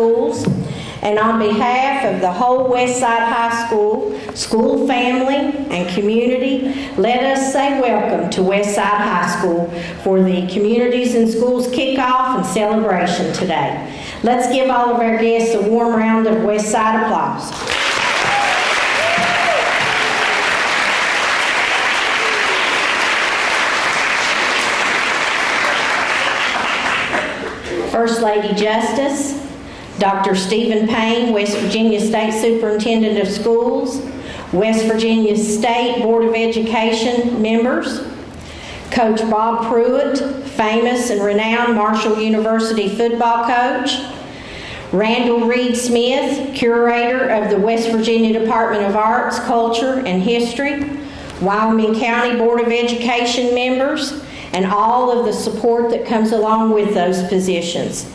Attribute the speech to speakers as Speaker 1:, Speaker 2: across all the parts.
Speaker 1: Schools. And on behalf of the whole Westside High School, school family, and community, let us say welcome to Westside High School for the Communities and Schools kickoff and celebration today. Let's give all of our guests a warm round of Westside applause. First Lady Justice, Dr. Steven Paine, West Virginia State Superintendent of Schools, West Virginia State Board of Education members, Coach Bob Pruett, famous and renowned Marshall University football coach, Randall Reid-Smith, curator of the West Virginia Department of Arts, Culture, and History, Wyoming County Board of Education members, and all of the support that comes along with those positions.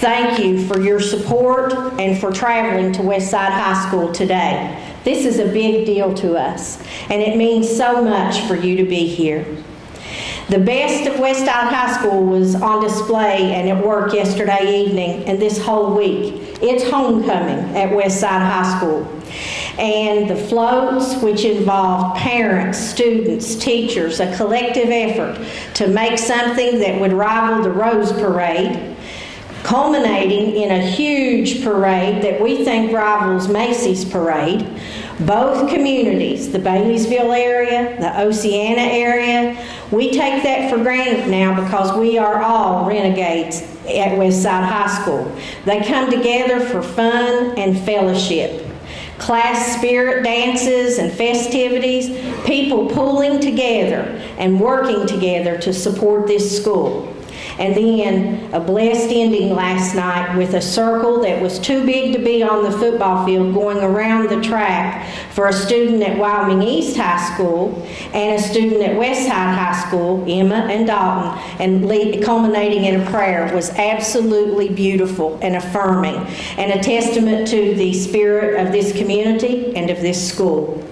Speaker 1: Thank you for your support and for traveling to Westside High School today. This is a big deal to us, and it means so much for you to be here. The best of Westside High School was on display and at work yesterday evening and this whole week. It's homecoming at Westside High School. And the floats, which involved parents, students, teachers, a collective effort to make something that would rival the Rose Parade, culminating in a huge parade that we think rivals Macy's Parade. Both communities, the Baileysville area, the Oceana area, we take that for granted now because we are all renegades at Westside High School. They come together for fun and fellowship. Class spirit dances and festivities, people pulling together and working together to support this school. And then a blessed ending last night with a circle that was too big to be on the football field going around the track for a student at Wyoming East High School and a student at Westside High School, Emma and Dalton, and lead, culminating in a prayer was absolutely beautiful and affirming and a testament to the spirit of this community and of this school.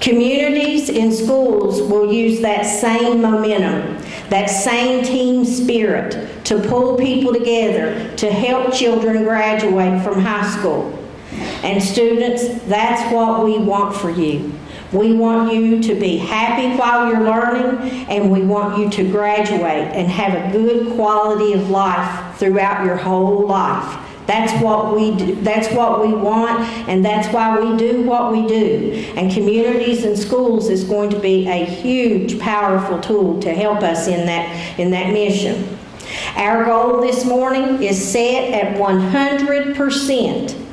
Speaker 1: Communities and schools will use that same momentum, that same team spirit to pull people together to help children graduate from high school. And students, that's what we want for you. We want you to be happy while you're learning, and we want you to graduate and have a good quality of life throughout your whole life. That's what we do. That's what we want, and that's why we do what we do. And communities and schools is going to be a huge, powerful tool to help us in that in that mission. Our goal this morning is set at 100%.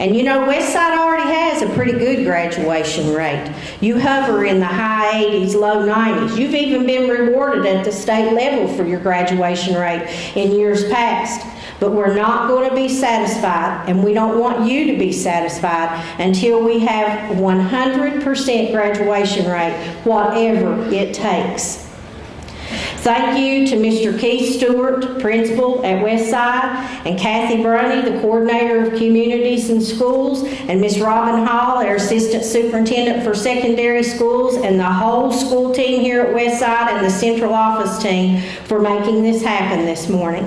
Speaker 1: And you know, Westside already has a pretty good graduation rate. You hover in the high 80s, low 90s. You've even been rewarded at the state level for your graduation rate in years past. But we're not going to be satisfied, and we don't want you to be satisfied until we have 100% graduation rate, whatever it takes. Thank you to Mr. Keith Stewart, principal at Westside, and Kathy Brunny, the coordinator of communities and schools, and Ms. Robin Hall, our assistant superintendent for secondary schools, and the whole school team here at Westside and the central office team for making this happen this morning.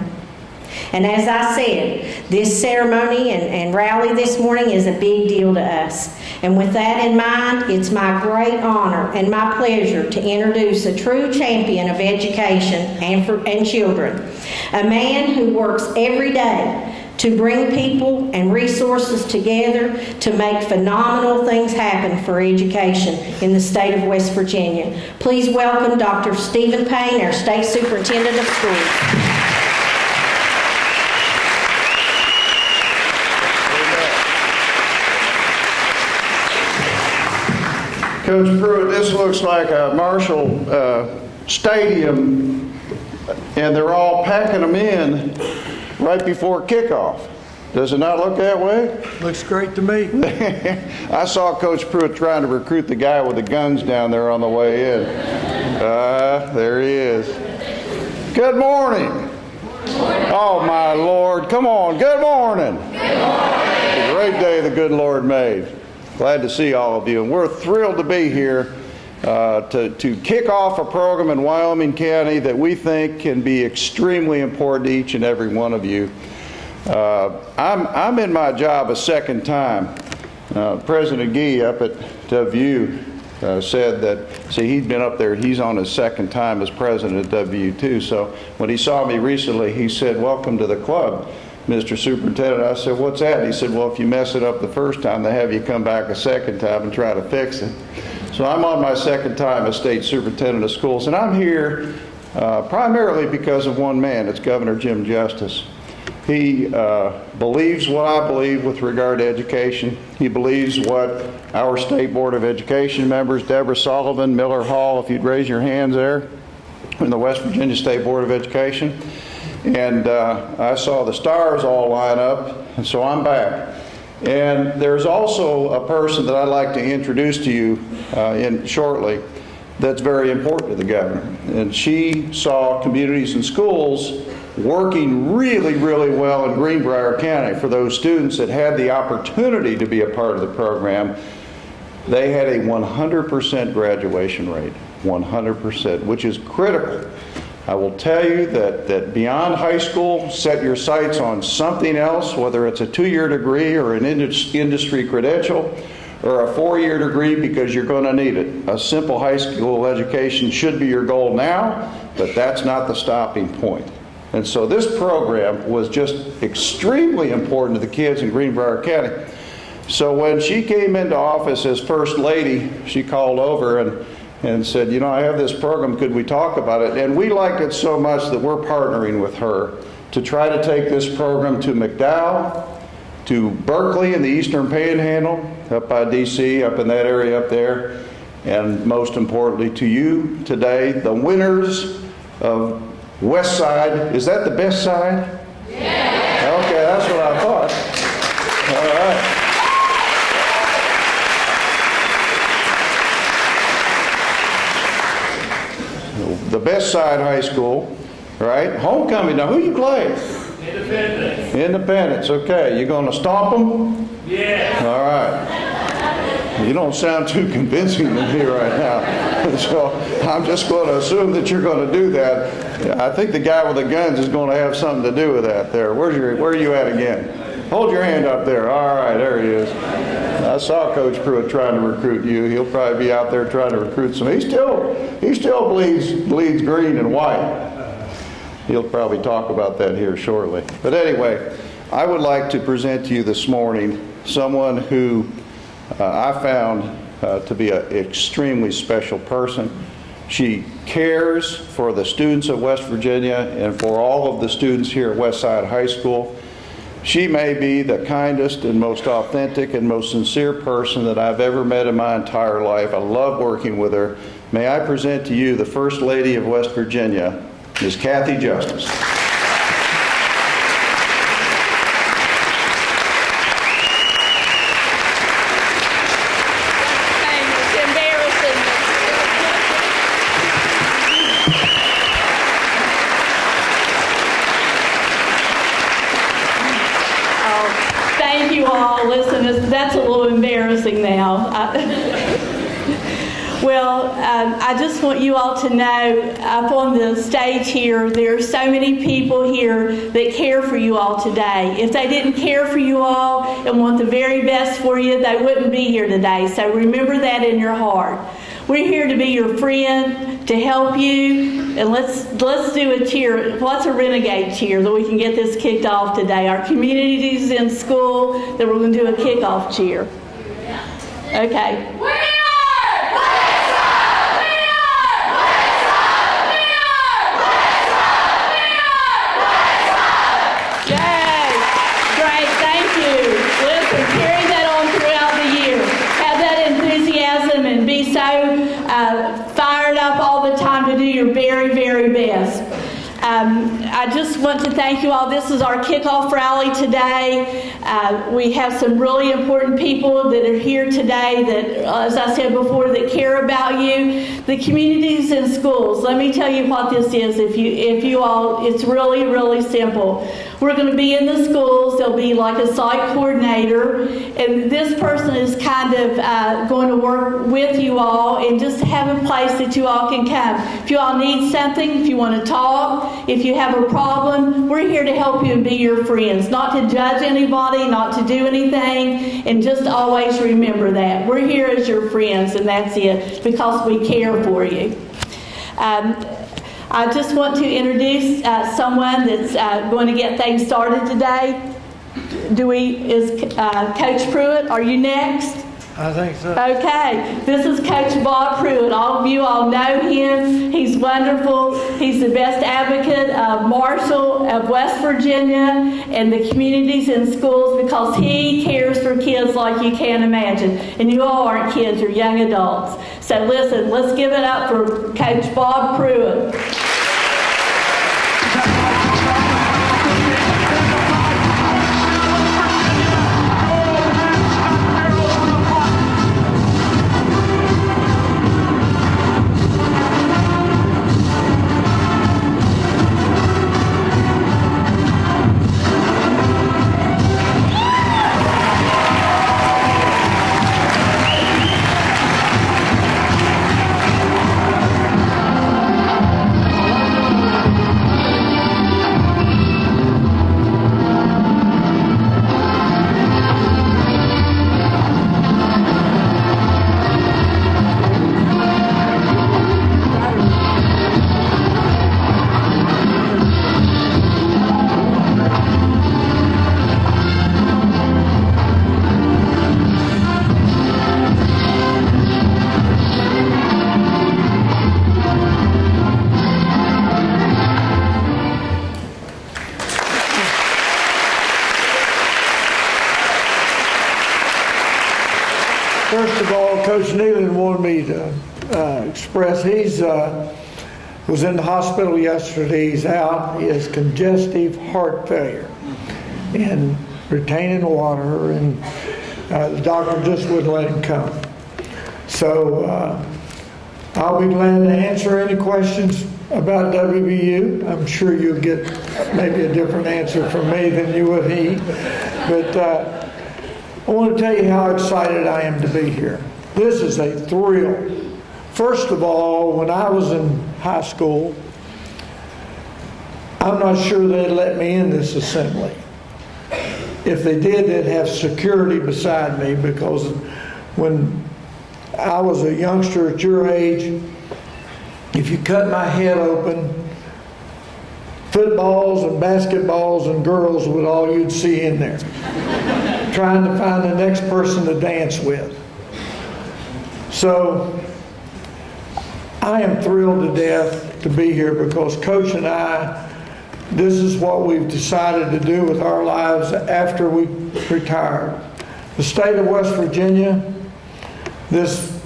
Speaker 1: And as I said, this ceremony and, and, rally this morning is a big deal to us. And with that in mind, it's my great honor and my pleasure to introduce a true champion of education and, for, and children, a man who works every day to bring people and resources together to make phenomenal things happen for education in the state of West Virginia. Please welcome Dr. Steven Paine, our State Superintendent of Schools.
Speaker 2: Coach Pruett, this looks like a Marshall uh, Stadium, and they're all packing them in right before kickoff. Does it not look that way?
Speaker 3: Looks great to me.
Speaker 2: I saw Coach Pruett trying to recruit the guy with the guns down there on the way in. Uh, there he is. Good morning. Oh, my Lord. Come on. Good morning. Good morning. a great day the good Lord made. Glad to see all of you. And we're thrilled to be here uh, to, to kick off a program in Wyoming County that we think can be extremely important to each and every one of you. Uh, I'm, I'm in my job a second time. Uh, President Gee up at WVU uh, said that, see, he'd been up there, he's on his second time as president at WVU too. So when he saw me recently, he said, welcome to the club, Mr. Superintendent. I said, what's that? He said, well, if you mess it up the first time, they have you come back a second time and try to fix it. So I'm on my second time as state superintendent of schools, and I'm here uh, primarily because of one man. It's Governor Jim Justice. He uh, believes what I believe with regard to education. He believes what our State Board of Education members, Debra Sullivan, Miller Hall, if you'd raise your hands there, in the West Virginia State Board of Education. And uh, I saw the stars all line up, and so I'm back. And there's also a person that I'd like to introduce to you uh, in shortly that's very important to the governor. And she saw communities and schools working really, really well in Greenbrier County for those students that had the opportunity to be a part of the program. They had a 100% graduation rate, 100%, which is critical. I will tell you that, that beyond high school, set your sights on something else, whether it's a two-year degree or an industry credential or a four-year degree because you're going to need it. A simple high school education should be your goal now, but that's not the stopping point. And so this program was just extremely important to the kids in Greenbrier County. So when she came into office as First Lady, she called over and, and said, you know, I have this program, could we talk about it? And we liked it so much that we're partnering with her to try to take this program to McDowell, to Berkeley in the Eastern Panhandle, up by DC, up in that area up there, and most importantly to you today, the winners of West Side. Is that the best side? Yeah. Okay, that's what I thought. All right. Best side high school, right? Homecoming. Now, who you play?
Speaker 3: Independence.
Speaker 2: Independence. Okay, you going to stomp them?
Speaker 3: Yeah.
Speaker 2: All right. You don't sound too convincing to me right now. So I'm just going to assume that you're going to do that. I think the guy with the guns is going to have something to do with that there. Where's your, where are you at again? Hold your hand up there. All right, there he is. I saw Coach Pruett trying to recruit you. He'll probably be out there trying to recruit some. He still, he still bleeds, bleeds green and white. He'll probably talk about that here shortly. But anyway, I would like to present to you this morning someone who uh, I found uh, to be an extremely special person. She cares for the students of West Virginia and for all of the students here at Westside High School. She may be the kindest and most authentic and most sincere person that I've ever met in my entire life. I love working with her. May I present to you the First Lady of West Virginia, Ms. Cathy Justice.
Speaker 4: It's embarrassing. Oh, Thank you all. Listen, it's- that's a little embarrassing now. I- Well, um, I just want you to know, up on the stage here, there are so many people here that care for you all today. If they didn't care for you all and want the very best for you, they wouldn't be here today. So remember that in your heart. We're here to be your friend, to help you, and let's let's do a cheer. What's a renegade cheer that we can get this kicked off today? Our communities in school that we're going to do a kickoff cheer. Okay.
Speaker 5: We are! Westside! We are! Westside! We are! Westside! We are!
Speaker 4: Yay! Great, thank you. Listen, carry that on throughout the year. Have that enthusiasm and be so uh, fired up all the time to do your very, very best. Um, I just want to thank you all. This is our kickoff rally today. Uh, we have some really important people that are here today that, as I said before, that care about you. The communities and schools. Let me tell you what this is. If you, if you all, it's really, really simple. We're going to be in the schools. There'll be like a site coordinator, and this person is kind of uh, going to work with you all and just have a place that you all can come. If you all need something, if you want to talk, if you have a problem, we're here to help you and be your friends, not to judge anybody, not to do anything, and just always remember that. We're here as your friends, and that's it, because we care for you. Um, I just want to introduce uh, someone that's uh, going to get things started today. Do we, is uh, Coach Pruett, are you next?
Speaker 6: I think so.
Speaker 4: Okay, this is Coach Bob Pruett. All of you all know him. He's wonderful. He's the best advocate of Marshall, of West Virginia, and the communities and schools because he cares for kids like you can't imagine. And you all aren't kids, you're young adults. So listen, let's give it up for Coach Bob
Speaker 6: Pruett. He's, uh, was in the hospital yesterday, he's out, he has congestive heart failure and retaining water, and uh, the doctor just wouldn't let him come. So uh, I'll be glad to answer any questions about WVU. I'm sure you'll get maybe a different answer from me than you would he. But uh, I want to tell you how excited I am to be here. This is a thrill. First of all, when I was in high school, I'm not sure they'd let me in this assembly. If they did, they'd have security beside me because when I was a youngster at your age, if you cut my head open, footballs and basketballs and girls was all you'd see in there. Trying to find the next person to dance with. So I am thrilled to death to be here because Coach and I, this is what we've decided to do with our lives after we retire. The state of West Virginia, this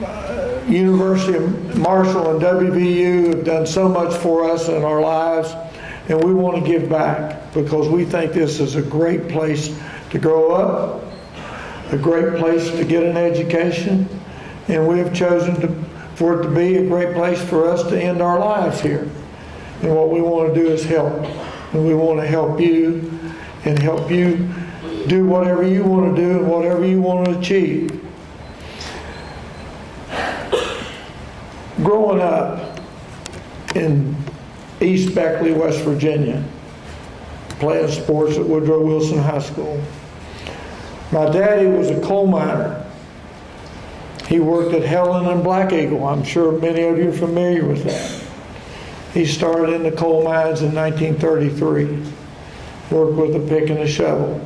Speaker 6: uh, University of Marshall and WVU have done so much for us in our lives, and we want to give back because we think this is a great place to grow up, a great place to get an education, and we have chosen to, for it to be a great place for us to end our lives here. And what we want to do is help. And we want to help you and help you do whatever you want to do and whatever you want to achieve. Growing up in East Beckley, West Virginia, playing sports at Woodrow Wilson High School, my daddy was a coal miner. He worked at Helen and Black Eagle. I'm sure many of you are familiar with that. He started in the coal mines in 1933, worked with a pick and a shovel.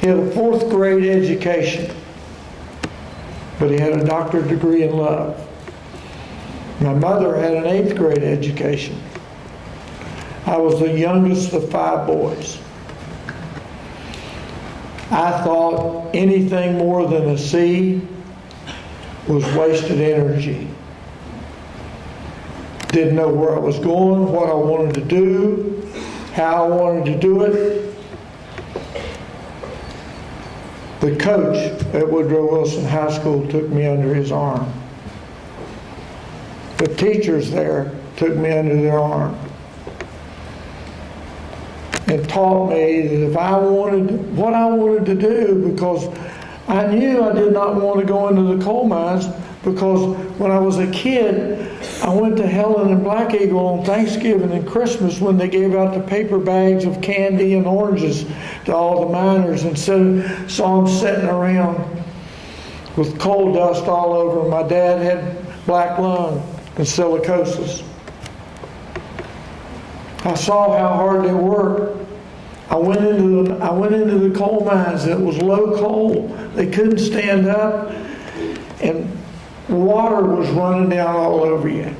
Speaker 6: He had a fourth grade education, but he had a doctorate degree in love. My mother had an eighth grade education. I was the youngest of five boys. I thought anything more than a C was wasted energy. Didn't know where I was going, what I wanted to do, how I wanted to do it. The coach at Woodrow Wilson High School took me under his arm. The teachers there took me under their arm. and taught me that if I wanted what I wanted to do, because I knew I did not want to go into the coal mines, because when I was a kid, I went to Helen and Black Eagle on Thanksgiving and Christmas when they gave out the paper bags of candy and oranges to all the miners and so, saw them sitting around with coal dust all over. My dad had black lung and silicosis. I saw how hard they worked. I went into the, I went into the coal mines. It was low coal. They couldn't stand up, and water was running down all over you.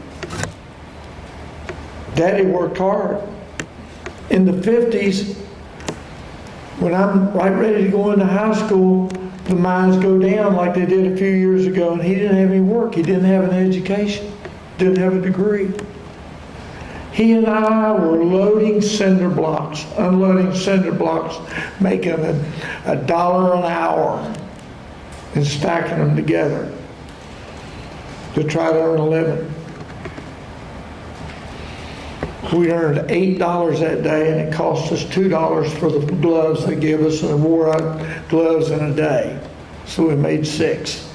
Speaker 6: Daddy worked hard. In the 50s, when I'm right ready to go into high school, the mines go down like they did a few years ago, and he didn't have any work. He didn't have an education, didn't have a degree. He and I were loading cinder blocks, unloading cinder blocks, making a, a dollar an hour and stacking them together to try to earn a living. We earned eight dollars that day, and it cost us two dollars for the gloves they give us, and wore out gloves in a day. So we made six.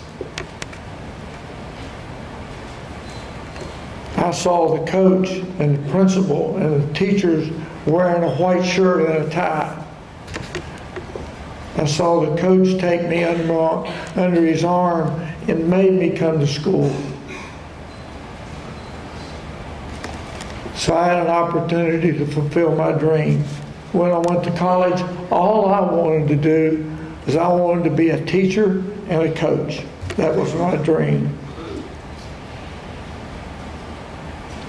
Speaker 6: I saw the coach and the principal and the teachers wearing a white shirt and a tie. I saw the coach take me under, under his arm and made me come to school. So I had an opportunity to fulfill my dream. When I went to college, all I wanted to do is I wanted to be a teacher and a coach. That was my dream.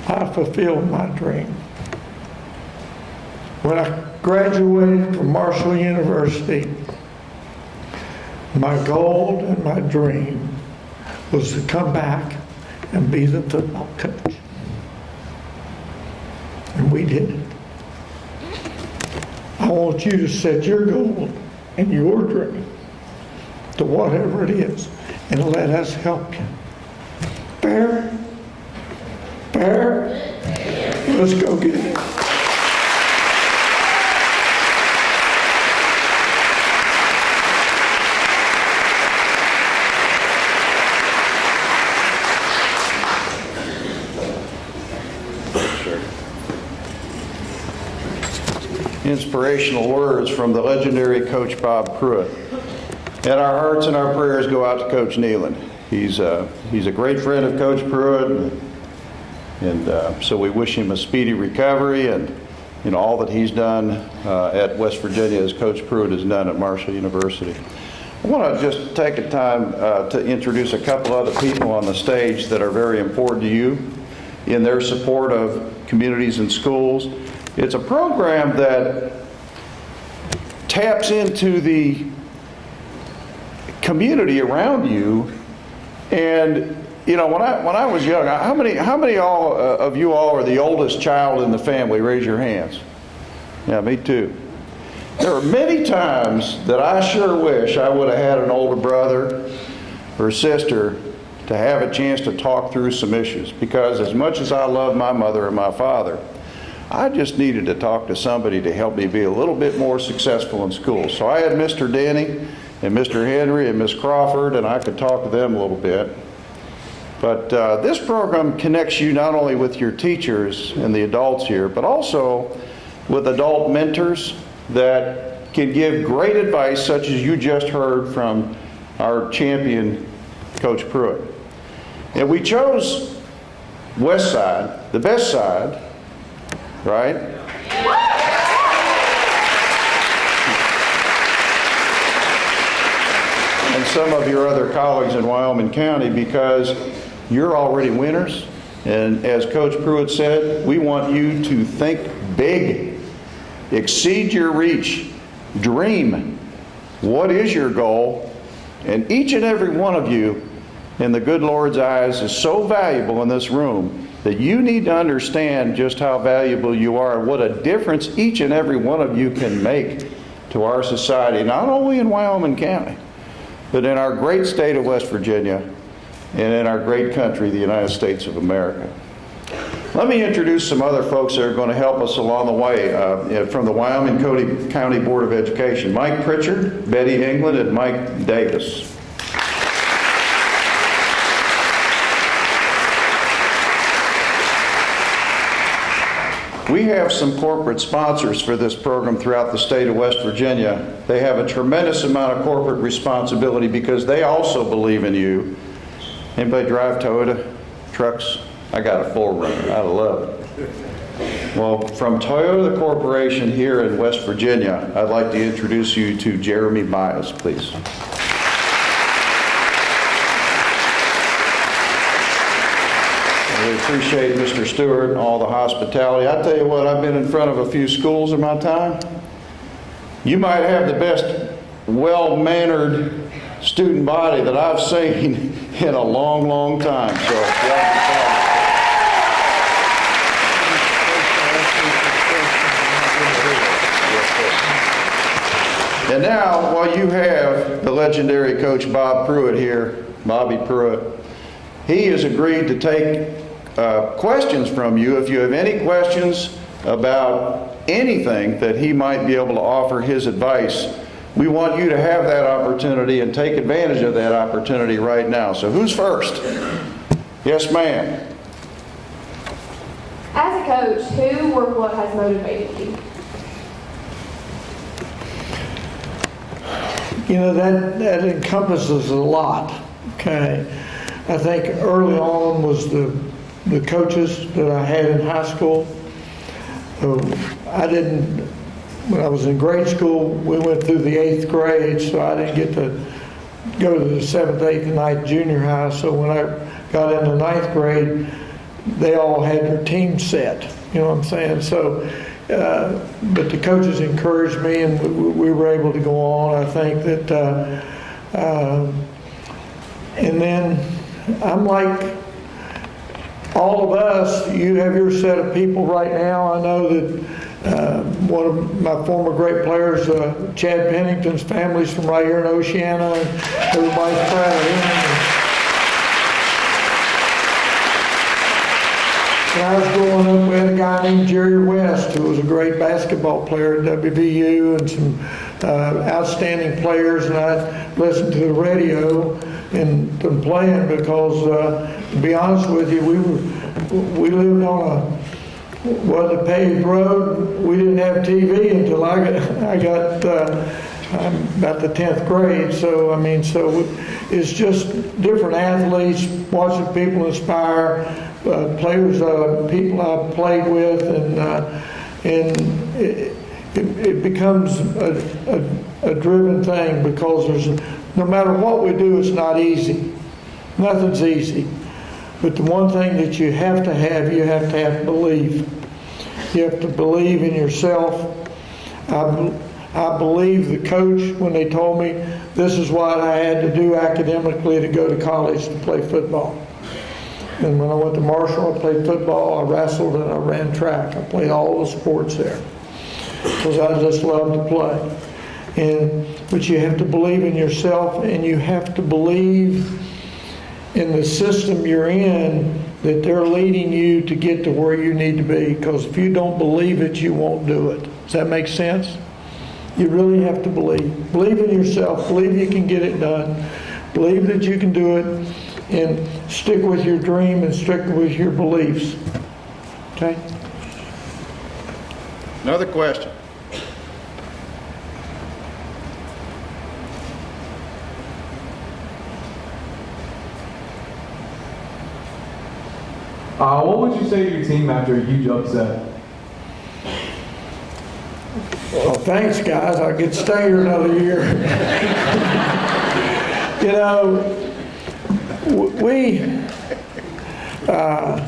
Speaker 6: I fulfilled my dream. When I graduated from Marshall University, my goal and my dream was to come back and be the football coach. And we did it. I want you to set your goal and your dream to whatever it is and let us help you. Fair? Fair? Let's go get it.
Speaker 2: Inspirational words from the legendary Coach Bob Pruett. And our hearts and our prayers go out to Coach Nehlen. He's, uh, he's a great friend of Coach Pruett, and, uh, so we wish him a speedy recovery and you know all that he's done uh, at West Virginia as Coach Pruett has done at Marshall University. I want to just take a time uh, to introduce a couple other people on the stage that are very important to you in their support of communities and schools. It's a program that taps into the community around you. And you know, when I when I was young, how many how many all uh, of you all are the oldest child in the family? Raise your hands. Yeah, me too. There are many times that I sure wish I would have had an older brother or sister to have a chance to talk through some issues because as much as I love my mother and my father, I just needed to talk to somebody to help me be a little bit more successful in school. So I had Mr. Denny and Mr. Henry and Miss Crawford, and I could talk to them a little bit. But uh, this program connects you not only with your teachers and the adults here, but also with adult mentors that can give great advice, such as you just heard from our champion, Coach Pruett. And we chose West Side, the best side, right? And some of your other colleagues in Wyoming County because you're already winners. And as Coach Pruett said, we want you to think big, exceed your reach, dream. What is your goal? And each and every one of you, in the good Lord's eyes, is so valuable in this room that you need to understand just how valuable you are and what a difference each and every one of you can make to our society, not only in Wyoming County, but in our great state of West Virginia and in our great country, the United States of America. Let me introduce some other folks that are going to help us along the way uh, from the Wyoming County Board of Education. Mike Pritchard, Betty England, and Mike Davis. We have some corporate sponsors for this program throughout the state of West Virginia. They have a tremendous amount of corporate responsibility because they also believe in you. Anybody drive Toyota trucks? I got a 4Runner. I love it. Well, from Toyota Corporation here in West Virginia, I'd like to introduce you to Jeremy Miles, please. We appreciate Mr. Stewart and all the hospitality. I tell you what, I've been in front of a few schools in my time. You might have the best well-mannered student body that I've seen in a long, long time. So. And now, while you have the legendary coach Bob Pruett here, Bobby Pruett, he has agreed to take uh, questions from you. If you have any questions about anything that he might be able to offer his advice, we want you to have that opportunity and take advantage of that opportunity right now. So who's first? Yes, ma'am.
Speaker 7: As a coach, who or what has motivated you?
Speaker 6: You know, that, that encompasses a lot, okay? I think early on was the, the coaches that I had in high school. So I didn't, when I was in grade school, we went through the eighth grade, so I didn't get to go to the seventh, eighth, and ninth junior high. So when I got into ninth grade, they all had their team set, you know what I'm saying? So uh, but the coaches encouraged me, and we, we, were able to go on. I think that, uh, uh, and then I'm like all of us. You have your set of people right now. I know that uh, one of my former great players, uh, Chad Pennington's family's from right here in Oceana, and everybody's proud of him. When I was growing up, we had a guy named Jerry West who was a great basketball player at WVU and some uh, outstanding players. And I listened to the radio and them playing because, uh, to be honest with you, we were we lived on a was a paved road. We didn't have TV until I got I got. Uh, I'm about the 10th grade, so I mean, so it's just different athletes, watching people inspire, uh, players, uh, people I've played with, and uh, and it, it, it becomes a, a, a, driven thing because there's no matter what we do, it's not easy. Nothing's easy. But the one thing that you have to have, you have to have belief. You have to believe in yourself. I, I believe the coach when they told me this is what I had to do academically to go to college to play football. And when I went to Marshall, I played football, I wrestled, and I ran track. I played all the sports there because I just love to play. And but you have to believe in yourself, and you have to believe in the system you're in that they're leading you to get to where you need to be. Because if you don't believe it, you won't do it. Does that make sense? You really have to believe. Believe in yourself. Believe you can get it done. Believe that you can do it and stick with your dream and stick with your beliefs. Okay?
Speaker 2: Another question.
Speaker 8: Uh, what would you say to your team after a huge upset?
Speaker 6: Well, thanks, guys. I to stay here another year. you know, we, uh,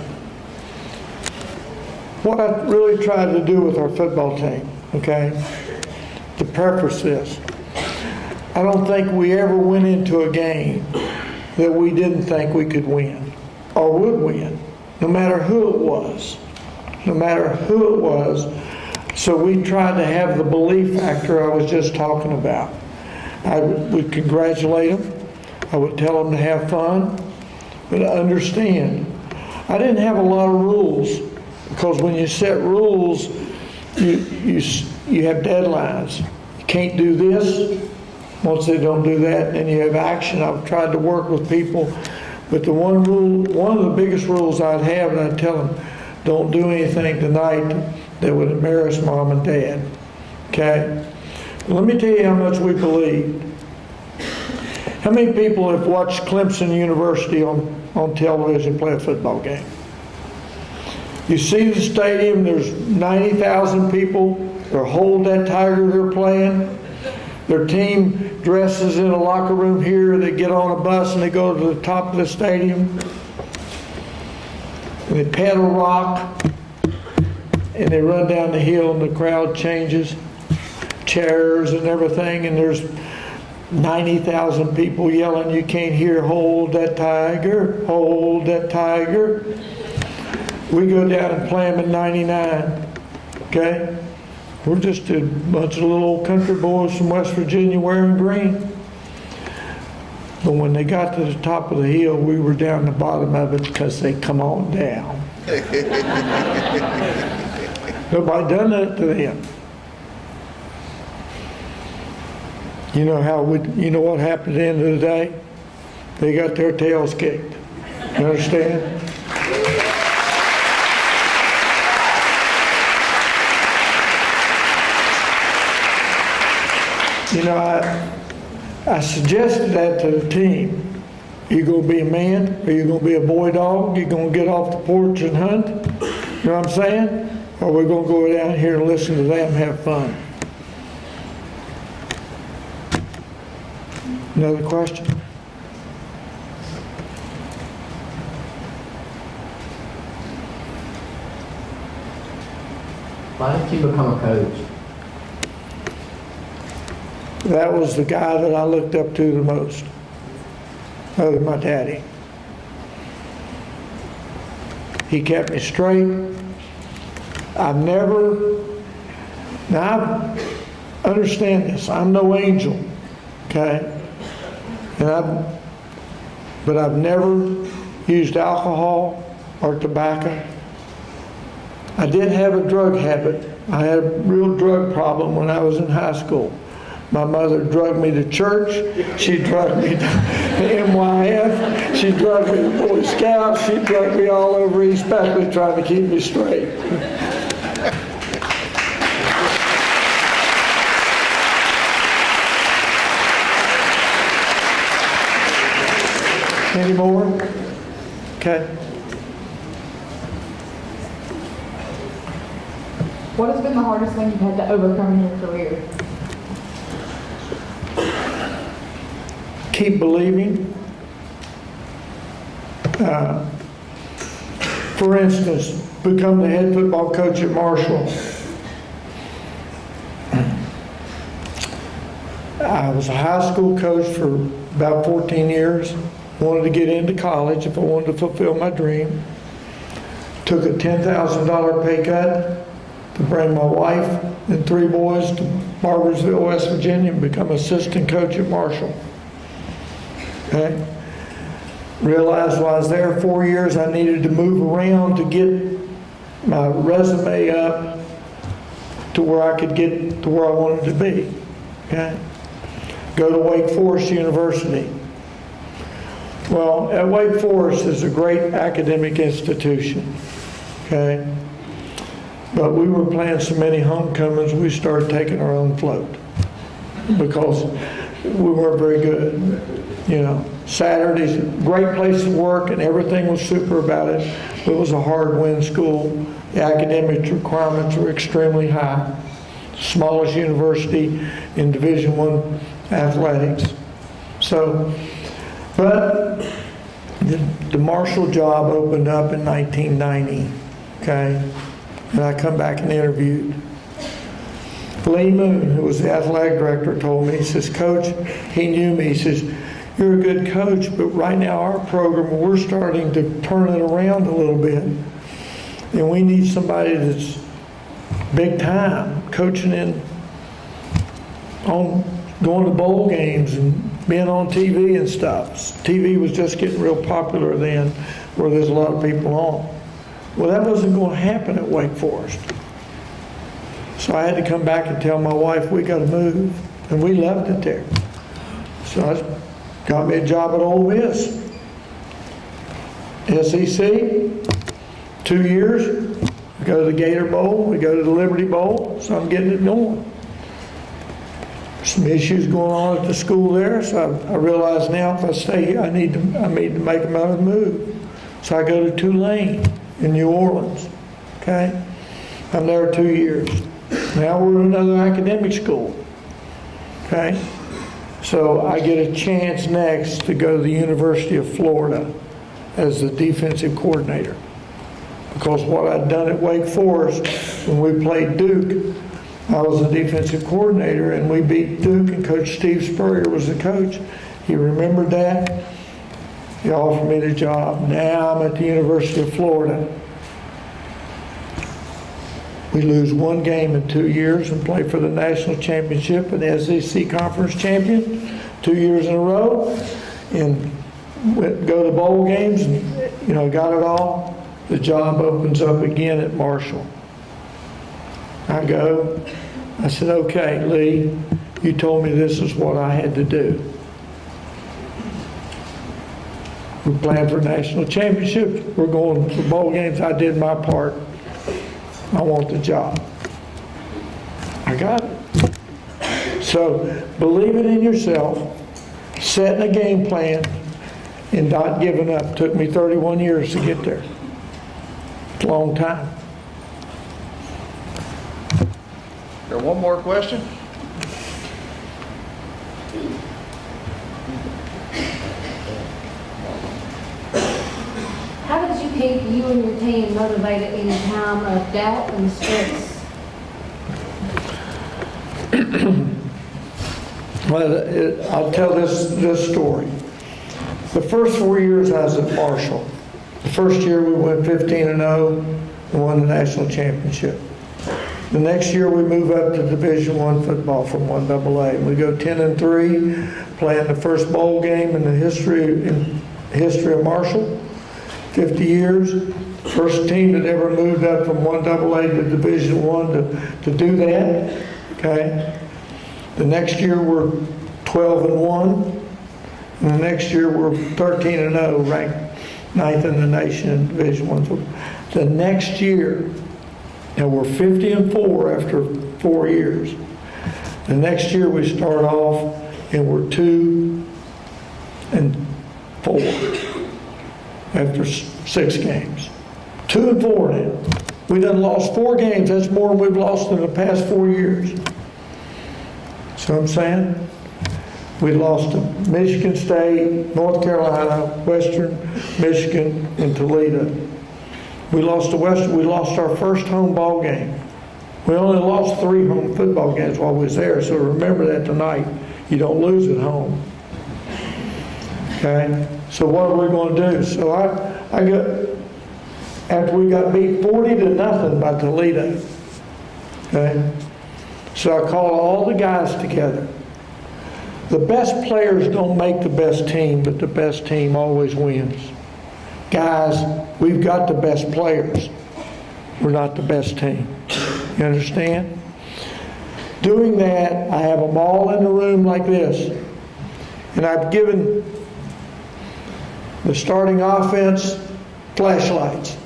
Speaker 6: what I really tried to do with our football team, okay, to preface this, I don't think we ever went into a game that we didn't think we could win or would win, no matter who it was, no matter who it was. So we tried to have the belief factor I was just talking about. I would congratulate them I would tell them to have fun, but understand. I didn't have a lot of rules. Because when you set rules, you, you, you have deadlines. You can't do this, once they don't do that, then you have action. I've tried to work with people, but the one rule, one of the biggest rules I'd have, and I'd tell them, don't do anything tonight that would embarrass mom and dad, okay? Let me tell you how much we believe. How many people have watched Clemson University on, on television play a football game? You see the stadium, there's 90,000 people, they're hold that tiger they're playing. Their team dresses in a locker room here, they get on a bus and they go to the top of the stadium. And they pedal rock, and they run down the hill and the crowd changes, chairs and everything, and there's 90,000 people yelling, you can't hear, hold that tiger, hold that tiger. We go down and play them in 99, okay? We're just a bunch of little old country boys from West Virginia wearing green. But when they got to the top of the hill, we were down the bottom of it because they come on down. Nobody done that to them. You know how we, you know what happened at the end of the day? They got their tails kicked. You understand? You know, I, I suggested that to the team. You gonna be a man, or you gonna be a boy dog? You gonna get off the porch and hunt? You know what I'm saying? Or we're gonna go down here and listen to them have fun? Another question?
Speaker 9: Why did you become a coach?
Speaker 6: That was the guy that I looked up to the most, other than my daddy. He kept me straight. I've never, now I understand this, I'm no angel, okay? And I've, but I've never used alcohol or tobacco. I did have a drug habit. I had a real drug problem when I was in high school. My mother drugged me to church. She drugged me to NYF. She drugged me to Boy Scouts. She drugged me all over East Beckley trying to keep me straight. Any more? Okay.
Speaker 7: What has been the hardest thing you've had to overcome in your career?
Speaker 6: Keep believing. Uh, For instance, become the head football coach at Marshall. I was a high school coach for about 14 years. Wanted to get into college if I wanted to fulfill my dream. Took a $10,000 pay cut to bring my wife and three boys to Barboursville, West Virginia, and become assistant coach at Marshall. Okay? Realized while I was there four years, I needed to move around to get my resume up to where I could get to where I wanted to be. Okay? Go to Wake Forest University. Well, at Wake Forest is a great academic institution. Okay? But we were playing so many homecomings, we started taking our own float because we weren't very good. You know, Saturdays, great place to work and everything was super about it. It was a hard win school. The academic requirements were extremely high. Smallest university in Division One athletics. So, but the, the Marshall job opened up in 1990, okay? And I come back and interviewed. Lee Moon, who was the athletic director, told me, he says, Coach, he knew me, he says, you're a good coach, but right now our program, we're starting to turn it around a little bit. And we need somebody that's big time, coaching in, on, going to bowl games and being on TV and stuff. TV was just getting real popular then, where there's a lot of people on. Well, that wasn't going to happen at Wake Forest. So I had to come back and tell my wife, we got to move. And we loved it there. So I got me a job at Ole Miss. SEC, two years. We go to the Gator Bowl, we go to the Liberty Bowl, so I'm getting it going. Some issues going on at the school there, so I I realize now if I stay here, I need to, I need to make another move. So I go to Tulane in New Orleans, okay? I'm there two years. Now we're in another academic school, okay? So I get a chance next to go to the University of Florida as the defensive coordinator. Because what I'd done at Wake Forest, when we played Duke, I was the defensive coordinator and we beat Duke and Coach Steve Spurrier was the coach. He remembered that. He offered me the job. Now I'm at the University of Florida. We lose one game in two years and play for the national championship and SEC conference champion two years in a row. And go to bowl games and, you know, got it all. The job opens up again at Marshall. I go, I said, okay, Lee, you told me this is what I had to do. We planned for national championships, we're going for bowl games, I did my part. I want the job. I got it. So believing in yourself, setting a game plan, and not giving up. Took me 31 years to get there. It's a long time.
Speaker 2: There one more question?
Speaker 10: Keep you and your team motivated in a time of doubt and stress?
Speaker 6: Well, it- I'll tell this, this story. The first four years I was at Marshall, the first year we went 15 and 0 and won the national championship. The next year we move up to Division One football from one double A. We go 10 and 3, playing the first bowl game in the history, in history of Marshall. 50 years, first team that ever moved up from one double A to Division One to, to do that, okay? The next year, we're 12 and 1. And the next year, we're 13 and 0, ranked ninth in the nation in Division One football. The next year, and we're 50 and 4 after four years. The next year, we start off and we're 2 and 4 after six games. Two and four now. We done lost four games. That's more than we've lost in the past four years. What I'm saying? We lost to Michigan State, North Carolina, Western Michigan, and Toledo. We lost to Western, we lost our first home ball game. We only lost three home football games while we was there, so remember that tonight. You don't lose at home. Okay? So what are we going to do? So I, I got, after we got beat 40 to nothing by Toledo, okay? So I called all the guys together. The best players don't make the best team, but the best team always wins. Guys, we've got the best players. We're not the best team. You understand? Doing that, I have them all in a room like this. And I've given the starting offense flashlights.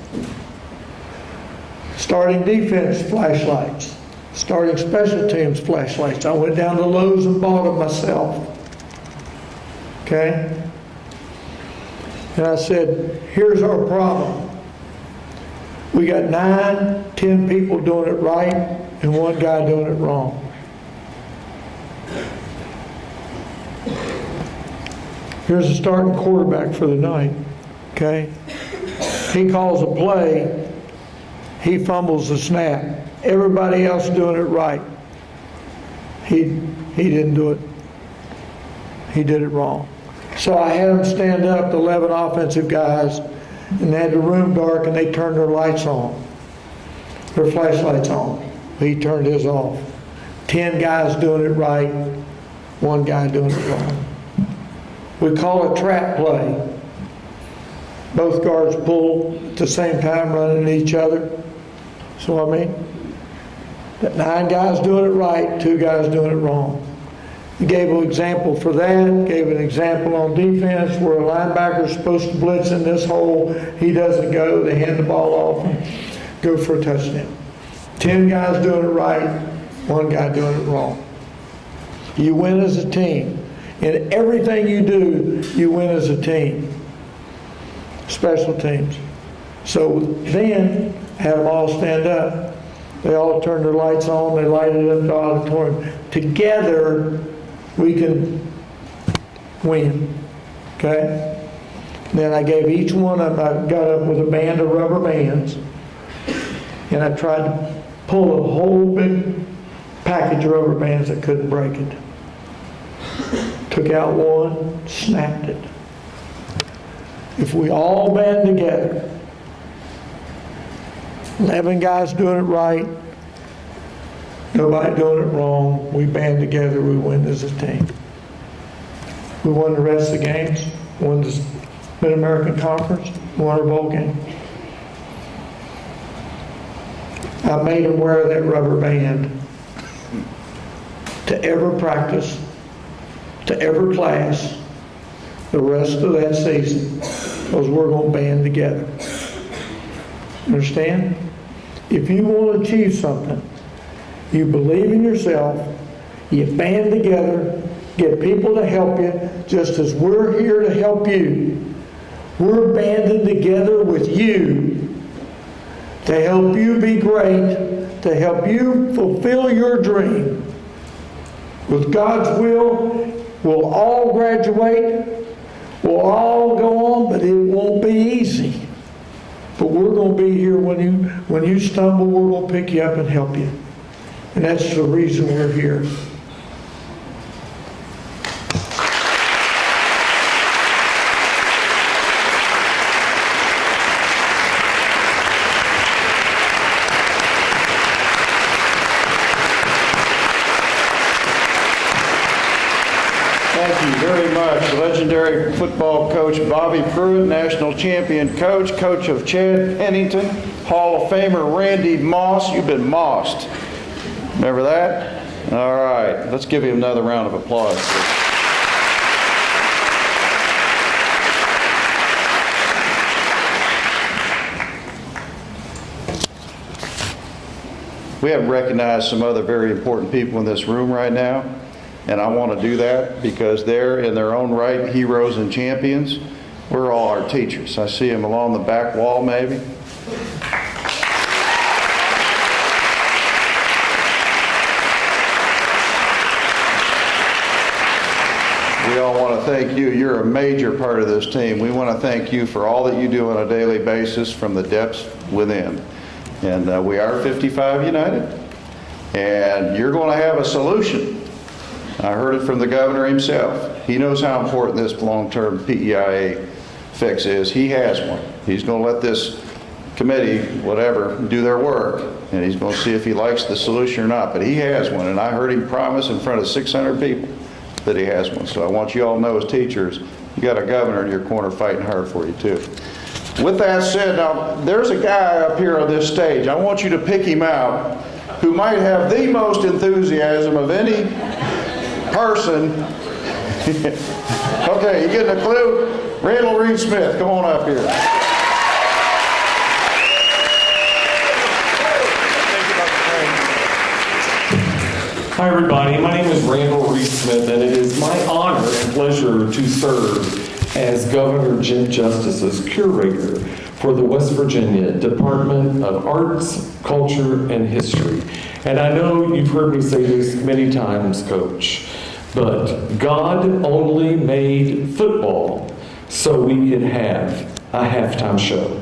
Speaker 6: Starting defense flashlights. Starting special teams flashlights. I went down to Lowe's and bought them myself. Okay? And I said, here's our problem. We got nine, ten people doing it right and one guy doing it wrong. Here's the starting quarterback for the night, okay? He calls a play, he fumbles the snap. Everybody else doing it right. He, he didn't do it. He did it wrong. So I had him stand up, the 11 offensive guys, and they had the room dark and they turned their lights on, their flashlights on. He turned his off. 10 guys doing it right, one guy doing it wrong. We call it trap play. both guards pull at the same time running at each other. So I mean, that nine guys doing it right, two guys doing it wrong. Gave an example for that, gave an example on defense where a linebacker's supposed to blitz in this hole, he doesn't go, they hand the ball off and go for a touchdown. Ten guys doing it right, one guy doing it wrong. You win as a team. In everything you do, you win as a team. Special teams. So then, had them all stand up. They all turned their lights on, they lighted up the auditorium. Together, we can win, okay? Then I gave each one of them, I got up with a band of rubber bands, and I tried to pull a whole big package of rubber bands that couldn't break it. Took out one, snapped it. If we all band together, 11 guys doing it right, nobody doing it wrong, we band together, we win as a team. We won the rest of the games, won the Mid-American Conference, won our bowl game. I made him wear that rubber band to every practice, to every class, the rest of that season, because we're going to band together. Understand? If you want to achieve something, you believe in yourself, you band together, get people to help you, just as we're here to help you. We're banding together with you to help you be great, to help you fulfill your dream. With God's will, we'll all graduate, we'll all go on, but it won't be easy. But we're going to be here when you when you stumble, we're going to pick you up and help you. And that's the reason we're here.
Speaker 2: Thank you very much. Legendary football coach Bobby Pruett, national champion coach, coach of Chad Pennington, Hall of Famer Randy Moss. You've been mossed. Remember that? All right, let's give him another round of applause. We haven't recognized some other very important people in this room right now, and I want to do that because they're in their own right heroes and champions. We're all our teachers. I see them along the back wall maybe. We all want to thank you. You're a major part of this team. We want to thank you for all that you do on a daily basis from the depths within. And uh, we are 55 United. And you're going to have a solution. I heard it from the governor himself. He knows how important this long-term PEIA fix is. He has one. He's going to let this committee, whatever, do their work, and he's going to see if he likes the solution or not. But he has one, and I heard him promise in front of 600 people that he has one. So I want you all to know as teachers, you got a governor in your corner fighting hard for you too. With that said, now, there's a guy up here on this stage. I want you to pick him out who might have the most enthusiasm of any person. okay, you getting a clue? Randall Reid-Smith, come on up here.
Speaker 11: Hi, everybody. My name is Randall Reid-Smith, and it is my honor and pleasure to serve as Governor Jim Justice's curator for the West Virginia Department of Arts, Culture, and History. And I know you've heard me say this many times, Coach, but God only made football so we could have a halftime show.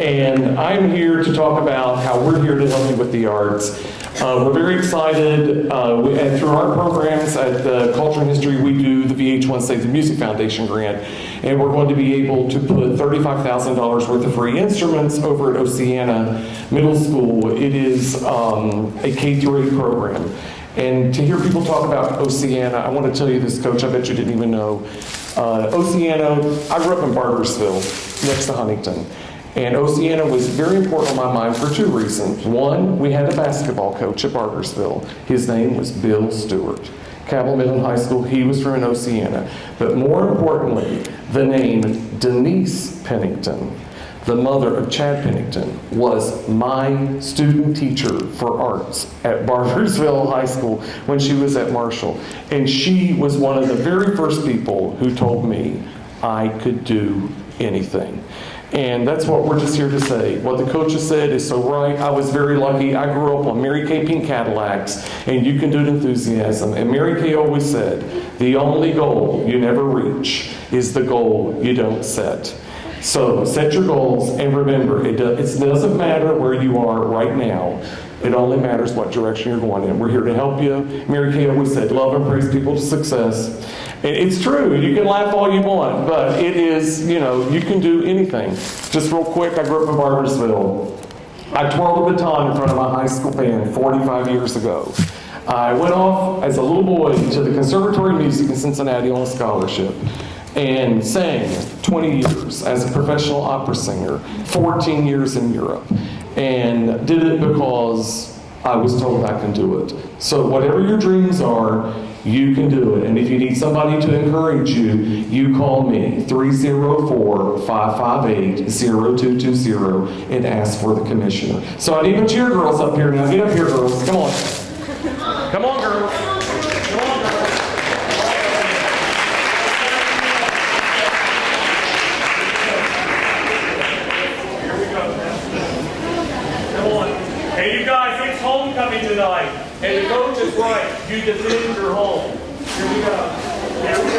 Speaker 11: And I'm here to talk about how we're here to help you with the arts. Uh, we're very excited, uh, we, and through our programs at the Culture and History, we do the VH1 Save the Music Foundation grant, and we're going to be able to put $35,000 worth of free instruments over at Oceana Middle School. It is um, a K through 8 program. And to hear people talk about Oceana, I want to tell you this, Coach, I bet you didn't even know. Uh, Oceana, I grew up in Barboursville, next to Huntington. And Oceana was very important on my mind for two reasons. One, we had a basketball coach at Barboursville. His name was Bill Stewart. Cabell Midland High School, he was from Oceana. But more importantly, the name Denise Pennington, the mother of Chad Pennington, was my student teacher for arts at Barboursville High School when she was at Marshall. And she was one of the very first people who told me I could do anything. And that's what we're just here to say. What the coaches said is so right. I was very lucky. I grew up on Mary Kay Pink Cadillacs and You Can Do It Enthusiasm. And Mary Kay always said, the only goal you never reach is the goal you don't set. So set your goals and remember, it, it doesn't matter where you are right now. It only matters what direction you're going in. We're here to help you. Mary Kay always said, love and praise people to success. And it's true. You can laugh all you want, but it is, you know, you can do anything. Just real quick, I grew up in Barboursville. I twirled a baton in front of my high school band 45 years ago. I went off as a little boy to the Conservatory of Music in Cincinnati on a scholarship and sang 20 years as a professional opera singer, 14 years in Europe, and did it because I was told I can do it. So whatever your dreams are, you can do it. And if you need somebody to encourage you, you call me 304-558-0220 and ask for the commissioner. So I need my cheer girls up here now. Get up here, girls. Come on. Come on, girls. Come on, girls.
Speaker 3: Here we go. Come on. Hey, you guys, it's homecoming tonight. And the coach is right. You defend your home. Here we go. Here.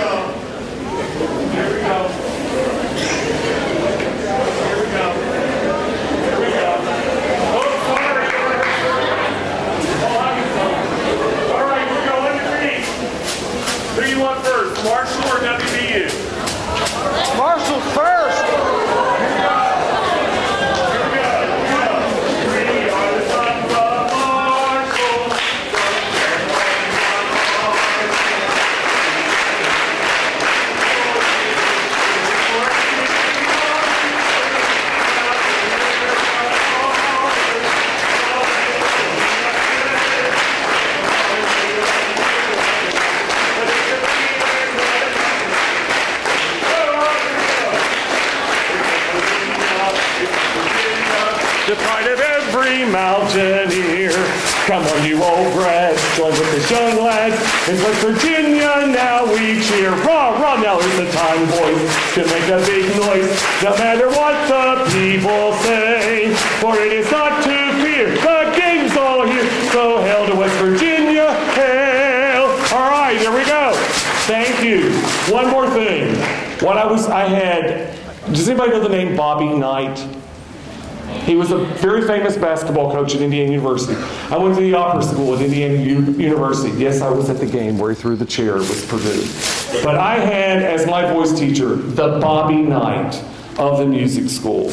Speaker 3: Very famous basketball coach at Indiana University. I went to the opera school at Indiana U- University. Yes, I was at the game where he threw the chair with Purdue. But I had as my voice teacher the Bobby Knight of the music school.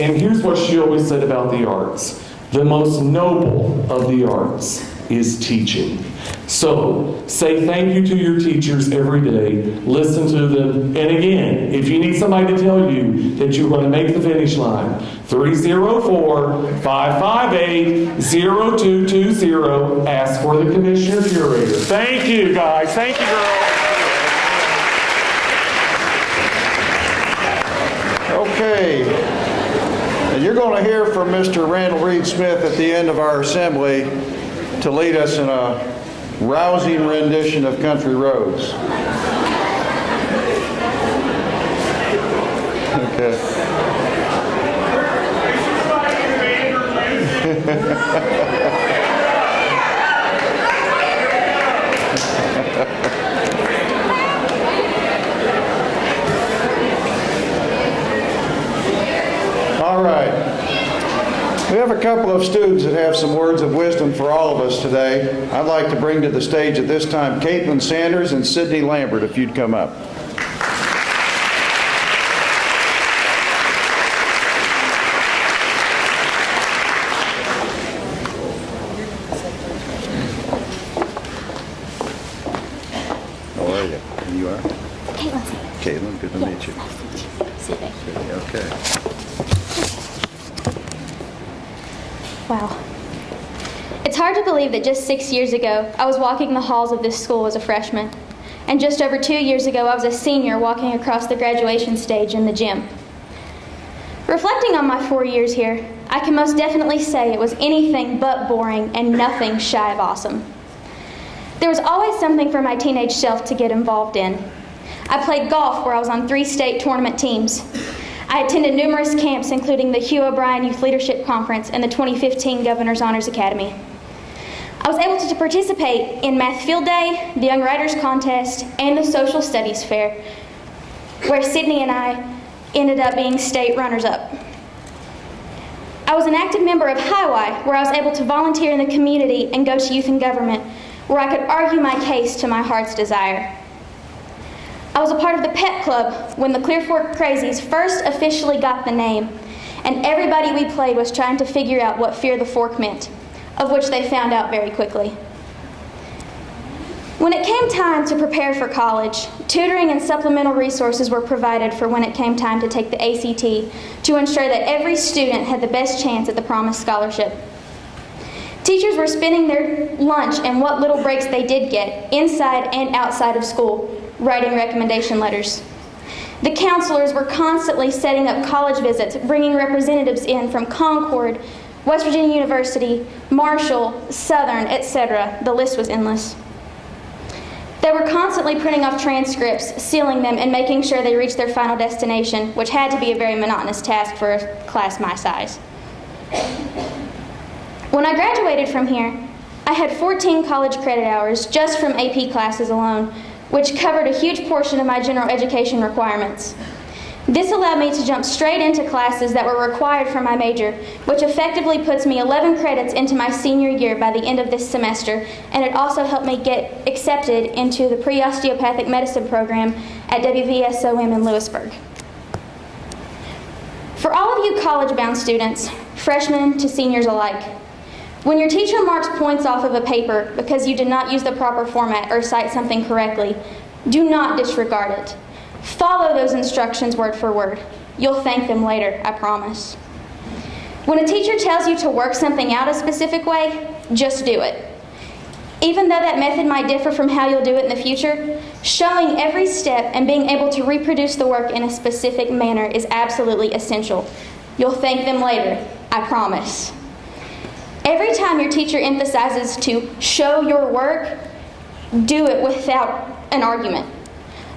Speaker 3: And here's what she always said about the arts the most noble of the arts is teaching. So say thank you to your teachers every day. Listen to them. And again, if you need somebody to tell you that you're going to make the finish line, 304 558 0220. Ask for the commissioner curator. Thank you, guys. Thank you, girls.
Speaker 2: Okay. And you're going to hear from Mr. Randall Reid-Smith at the end of our assembly to lead us in a rousing rendition of Country Roads. Okay. All right. We have a couple of students that have some words of wisdom for all of us today. I'd like to bring to the stage at this time Caitlin Sanders and Sydney Lambert, if you'd come up. How are you? And you are?
Speaker 12: Caitlin.
Speaker 2: Caitlin, good to meet you.
Speaker 12: Sit back.
Speaker 2: Okay.
Speaker 12: Wow. It's hard to believe just six years ago, I was walking the halls of this school as a freshman. And just over two years ago, I was a senior walking across the graduation stage in the gym. Reflecting on my four years here, I can most definitely say it was anything but boring and nothing shy of awesome. There was always something for my teenage self to get involved in. I played golf where I was on three state tournament teams. I attended numerous camps, including the Hugh O'Brian Youth Leadership Conference and the 2015 Governor's Honors Academy. I was able to participate in Math Field Day, the Young Writers Contest, and the Social Studies Fair, where Sydney and I ended up being state runners up. I was an active member of Hi-Y, where I was able to volunteer in the community and go to youth and government, where I could argue my case to my heart's desire. I was a part of the Pep Club when the Clear Fork Crazies first officially got the name, and everybody we played was trying to figure out what Fear the Fork meant, of which they found out very quickly. When it came time to prepare for college, tutoring and supplemental resources were provided for when it came time to take the ACT to ensure that every student had the best chance at the promised scholarship. Teachers were spending their lunch and what little breaks they did get, inside and outside of school, writing recommendation letters. The counselors were constantly setting up college visits, bringing representatives in from Concord, West Virginia University, Marshall, Southern, etc. The list was endless. They were constantly printing off transcripts, sealing them, and making sure they reached their final destination, which had to be a very monotonous task for a class my size. When I graduated from here, I had 14 college credit hours just from AP classes alone, which covered a huge portion of my general education requirements. This allowed me to jump straight into classes that were required for my major, which effectively puts me 11 credits into my senior year by the end of this semester, and it also helped me get accepted into the pre osteopathic medicine program at WVSOM in Lewisburg. For all of you college bound students, freshmen to seniors alike, when your teacher marks points off of a paper because you did not use the proper format or cite something correctly, do not disregard it. Follow those instructions word for word. You'll thank them later, I promise. When a teacher tells you to work something out a specific way, just do it. Even though that method might differ from how you'll do it in the future, showing every step and being able to reproduce the work in a specific manner is absolutely essential. You'll thank them later, I promise. Every time your teacher emphasizes to show your work, do it without an argument.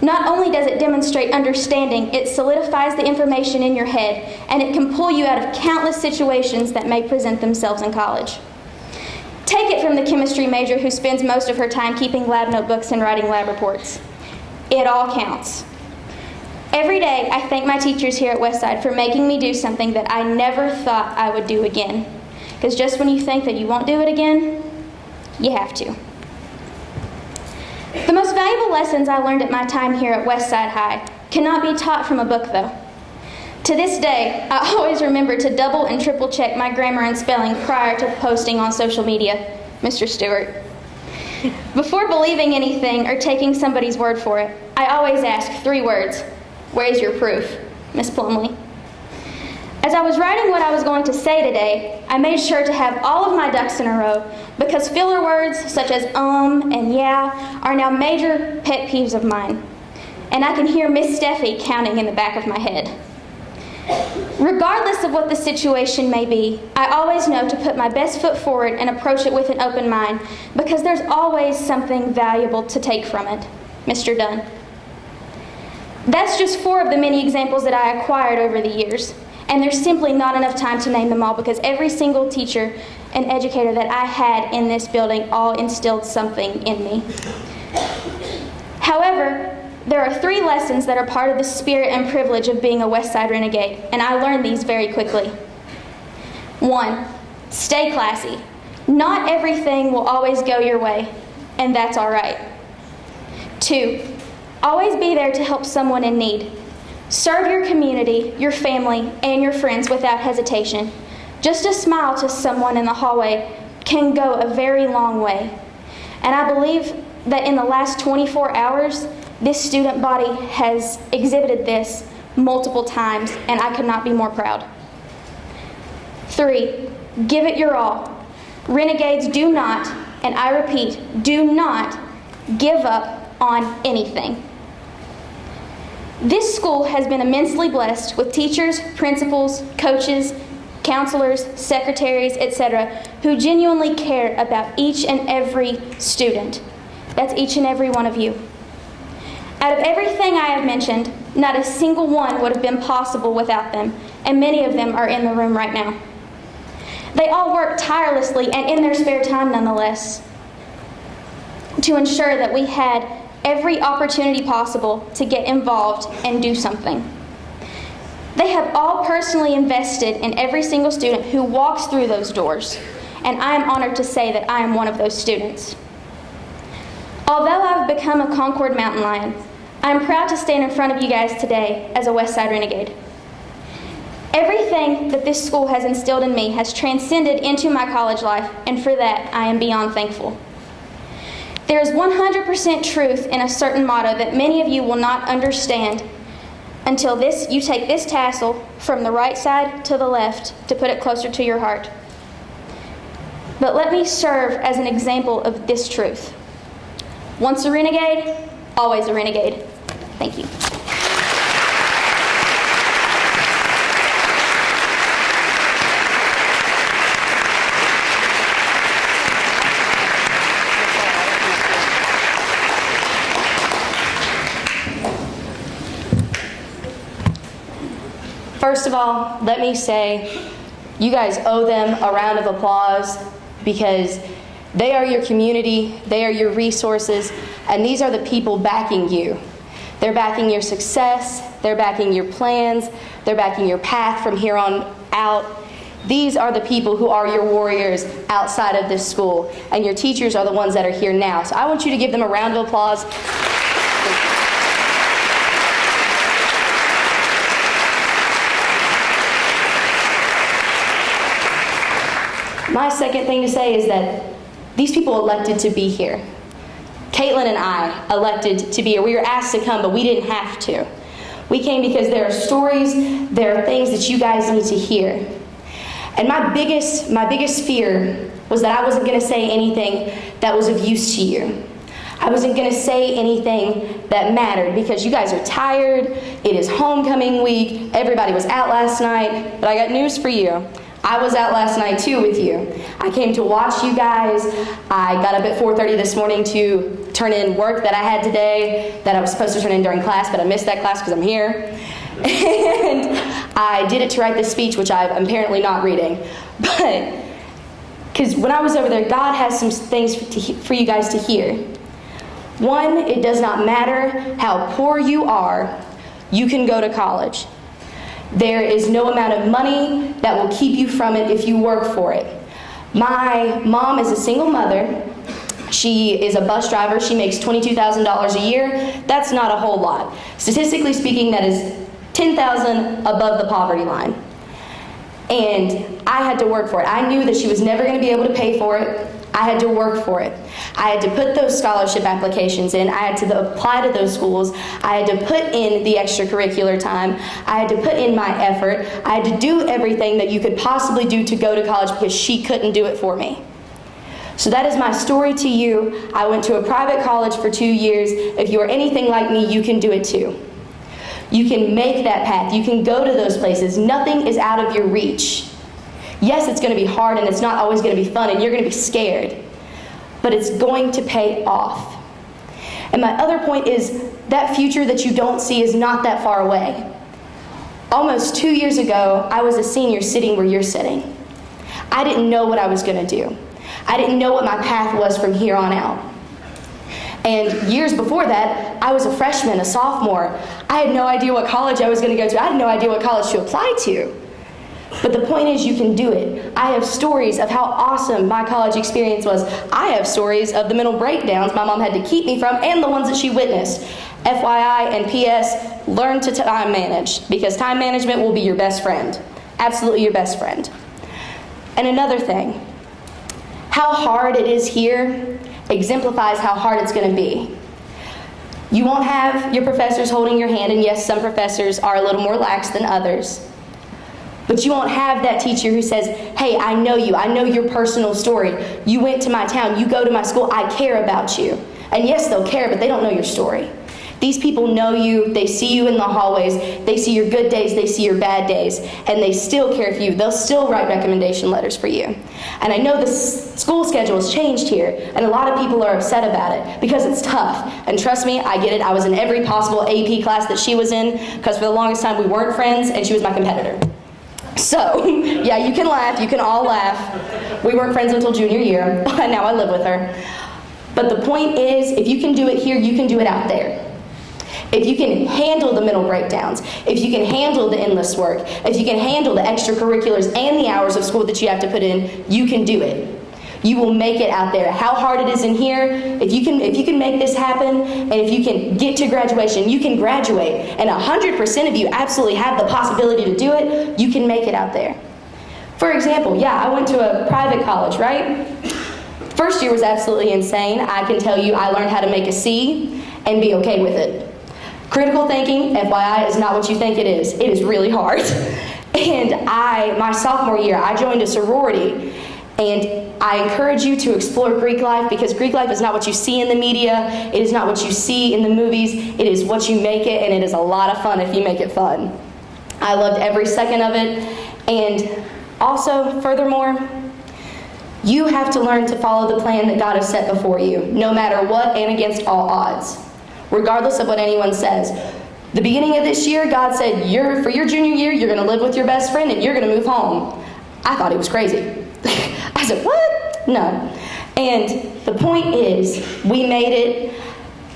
Speaker 12: Not only does it demonstrate understanding, it solidifies the information in your head and it can pull you out of countless situations that may present themselves in college. Take it from the chemistry major who spends most of her time keeping lab notebooks and writing lab reports. It all counts. Every day, I thank my teachers here at Westside for making me do something that I never thought I would do again. Because just when you think that you won't do it again, you have to. Valuable lessons I learned at my time here at Westside High cannot be taught from a book, though. To this day, I always remember to double and triple check my grammar and spelling prior to posting on social media. Mr. Stewart. Before believing anything or taking somebody's word for it, I always ask three words Where's your proof, Miss Plumley? As I was writing what I was going to say today, I made sure to have all of my ducks in a row because filler words such as um and yeah are now major pet peeves of mine. And I can hear Miss Steffi counting in the back of my head. Regardless of what the situation may be, I always know to put my best foot forward and approach it with an open mind because there's always something valuable to take from it. Mr. Dunn. That's just four of the many examples that I acquired over the years. And there's simply not enough time to name them all because every single teacher and educator that I had in this building all instilled something in me. However, there are three lessons that are part of the spirit and privilege of being a West Side renegade, and I learned these very quickly. One, stay classy. Not everything will always go your way, and that's all right. Two, always be there to help someone in need. Serve your community, your family, and your friends without hesitation. Just a smile to someone in the hallway can go a very long way. And I believe that in the last 24 hours, this student body has exhibited this multiple times, and I could not be more proud. Three, give it your all. Renegades do not, and I repeat, do not give up on anything. This school has been immensely blessed with teachers, principals, coaches, counselors, secretaries, etc., who genuinely care about each and every student. That's each and every one of you. Out of everything I have mentioned, not a single one would have been possible without them, and many of them are in the room right now. They all work tirelessly and in their spare time, nonetheless, to ensure that we had every opportunity possible to get involved and do something. They have all personally invested in every single student who walks through those doors, and I am honored to say that I am one of those students. Although I've become a Concord Mountain Lion, I am proud to stand in front of you guys today as a Westside Renegade. Everything that this school has instilled in me has transcended into my college life, and for that I am beyond thankful. There is 100% truth in a certain motto that many of you will not understand until this you take this tassel from the right side to the left to put it closer to your heart. But let me serve as an example of this truth. Once a renegade, always a renegade. Thank you.
Speaker 13: First of all, let me say you guys owe them a round of applause because they are your community, they are your resources, and these are the people backing you. They're backing your success, they're backing your plans, they're backing your path from here on out. These are the people who are your warriors outside of this school, and your teachers are the ones that are here now. So I want you to give them a round of applause. Second thing to say is that these people elected to be here. Caitlin and I elected to be here. We were asked to come, but we didn't have to. We came because there are stories, there are things that you guys need to hear. And my biggest, my biggest fear was that I wasn't going to say anything that was of use to you. I wasn't going to say anything that mattered because you guys are tired. It is homecoming week. Everybody was out last night. But I got news for you. I was out last night too with you. I came to watch you guys. I got up at 4:30 this morning to turn in work that I had today that I was supposed to turn in during class, but I missed that class because I'm here. And I did it to write this speech, which I'm apparently not reading. But because when I was over there, God has some things for, to, for you guys to hear. One, it does not matter how poor you are, you can go to college. There is no amount of money that will keep you from it if you work for it. My mom is a single mother. She is a bus driver. She makes $22,000 a year. That's not a whole lot. Statistically speaking, that is 10,000 above the poverty line. And I had to work for it. I knew that she was never going to be able to pay for it. I had to work for it. I had to put those scholarship applications in. I had to apply to those schools. I had to put in the extracurricular time. I had to put in my effort. I had to do everything that you could possibly do to go to college because she couldn't do it for me. So that is my story to you. I went to a private college for two years. If you are anything like me, you can do it too. You can make that path. You can go to those places. Nothing is out of your reach. Yes, it's going to be hard and it's not always going to be fun and you're going to be scared, but it's going to pay off. And my other point is that future that you don't see is not that far away. Almost two years ago, I was a senior sitting where you're sitting. I didn't know what I was going to do. I didn't know what my path was from here on out. And years before that, I was a freshman, a sophomore. I had no idea what college I was going to go to. I had no idea what college to apply to. But the point is, you can do it. I have stories of how awesome my college experience was. I have stories of the mental breakdowns my mom had to keep me from and the ones that she witnessed. FYI and PS, learn to time manage because time management will be your best friend. Absolutely your best friend. And another thing, how hard it is here exemplifies how hard it's going to be. You won't have your professors holding your hand, and yes, some professors are a little more lax than others. But you won't have that teacher who says, Hey, I know you. I know your personal story. You went to my town. You go to my school. I care about you. And yes, they'll care, but they don't know your story. These people know you. They see you in the hallways. They see your good days. They see your bad days. And they still care for you. They'll still write recommendation letters for you. And I know the school schedule has changed here, and a lot of people are upset about it because it's tough. And trust me, I get it. I was in every possible AP class that she was in because for the longest time we weren't friends, and she was my competitor. So, yeah, you can laugh. You can all laugh. We weren't friends until junior year, now I live with her. But the point is, if you can do it here, you can do it out there. If you can handle the mental breakdowns, if you can handle the endless work, if you can handle the extracurriculars and the hours of school that you have to put in, you can do it. You will make it out there. How hard it is in here, if you can if you can make this happen and if you can get to graduation, you can graduate. And 100% of you absolutely have the possibility to do it. You can make it out there. For example, yeah, I went to a private college, right? First year was absolutely insane. I can tell you I learned how to make a C and be okay with it. Critical thinking, FYI, is not what you think it is. It is really hard. And I, my sophomore year, I joined a sorority. And I encourage you to explore Greek life because Greek life is not what you see in the media, it is not what you see in the movies, it is what you make it, and it is a lot of fun if you make it fun. I loved every second of it. And also, furthermore, you have to learn to follow the plan that God has set before you, no matter what and against all odds, regardless of what anyone says. The beginning of this year, God said, you're, for your junior year, you're going to live with your best friend and you're going to move home. I thought he was crazy. I said, what? No. And the point is, we made it.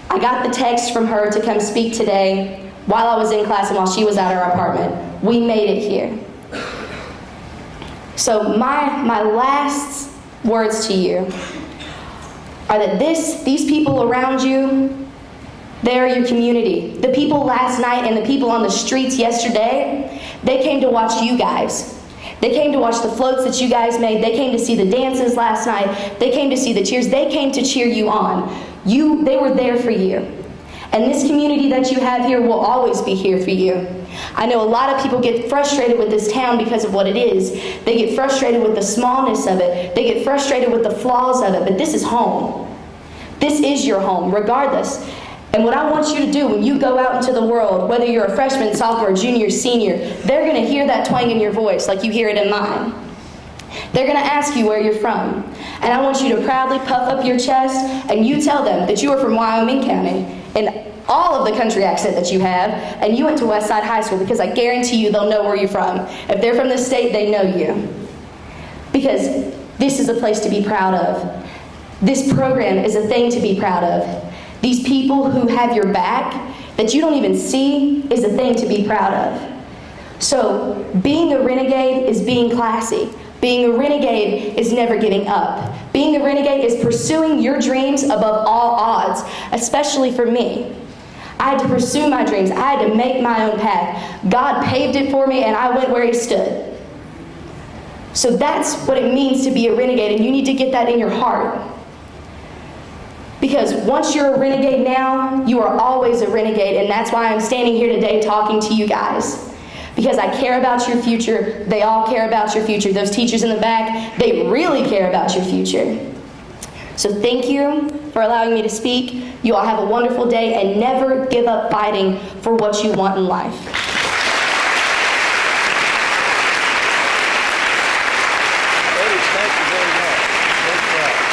Speaker 13: I got the text from her to come speak today while I was in class and while she was at her apartment. We made it here. So my my last words to you are that this these people around you they're your community. The people last night and the people on the streets yesterday, they came to watch you guys. They came to watch the floats that you guys made. They came to see the dances last night. They came to see the cheers. They came to cheer you on. You they were there for you. And this community that you have here will always be here for you. I know a lot of people get frustrated with this town because of what it is. They get frustrated with the smallness of it. They get frustrated with the flaws of it, but this is home. This is your home, regardless. And what I want you to do when you go out into the world, whether you're a freshman, sophomore, junior, senior, they're going to hear that twang in your voice like you hear it in mine. They're going to ask you where you're from. And I want you to proudly puff up your chest and you tell them that you are from Wyoming County in all of the country accent that you have, and you went to Westside High School because I guarantee you they'll know where you're from. If they're from the state, they know you. Because this is a place to be proud of. This program is a thing to be proud of. These people who have your back that you don't even see is a thing to be proud of. So, being a renegade is being classy. Being a renegade is never giving up. Being a renegade is pursuing your dreams above all odds, especially for me. I had to pursue my dreams. I had to make my own path. God paved it for me, and I went where He stood. So that's what it means to be a renegade, and you need to get that in your heart. Because once you're a renegade now, you are always a renegade, and that's why I'm standing here today talking to you guys. Because I care about your future. They all care about your future. Those teachers in the back, they really care about your future. So thank you for allowing me to speak. You all have a wonderful day and never give up fighting for what you want in life.
Speaker 2: Ladies, thank you very much. Great job.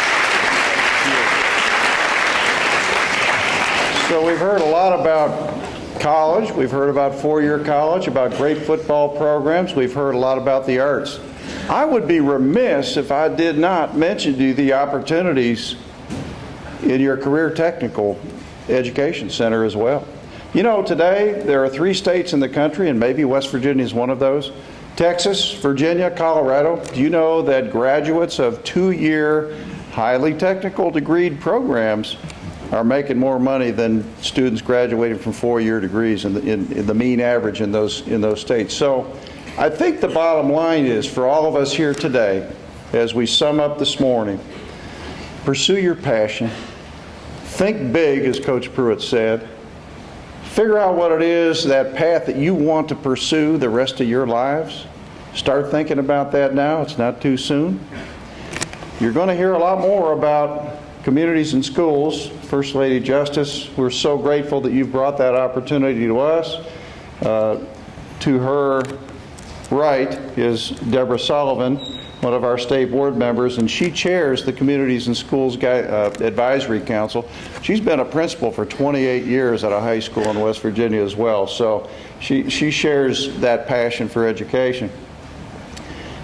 Speaker 2: So we've heard a lot about college. We've heard about four-year college, about great football programs. We've heard a lot about the arts. I would be remiss if I did not mention to you the opportunities in your career technical education center as well. You know, today there are three states in the country, and maybe West Virginia is one of those Texas, Virginia, Colorado. Do you know that graduates of two year, highly technical degreed programs are making more money than students graduating from four year degrees in the, in, in the mean average in those, in those states? So I think the bottom line is for all of us here today, as we sum up this morning, pursue your passion, think big, as Coach Pruett said, figure out what it is, that path that you want to pursue the rest of your lives. Start thinking about that now, it's not too soon. You're going to hear a lot more about communities and schools. First Lady Justice, we're so grateful that you've brought that opportunity to us. Uh, To her right is Debra Sullivan, one of our state board members, and she chairs the Communities and Schools uh, Advisory Council. She's been a principal for 28 years at a high school in West Virginia as well, so she she shares that passion for education.